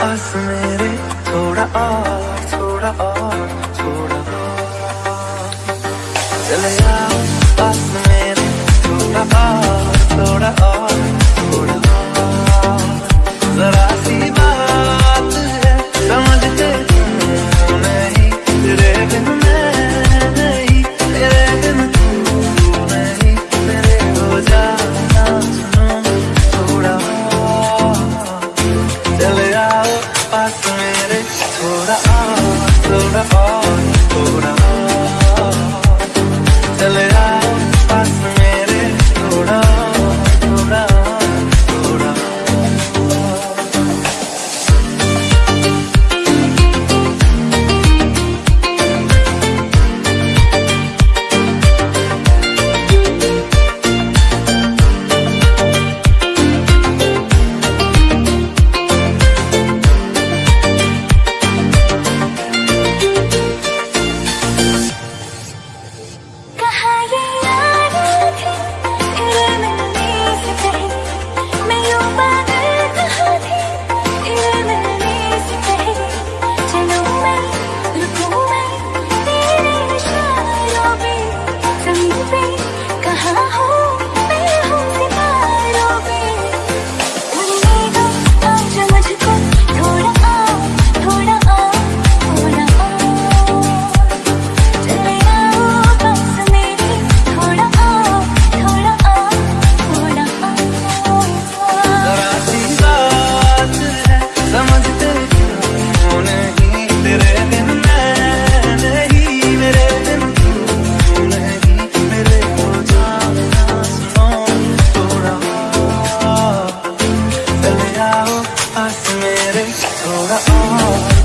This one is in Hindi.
पास मेरे थोड़ा और थोड़ा और थोड़ा और। चले आओ पास आओ पास मेरे थोड़ा और।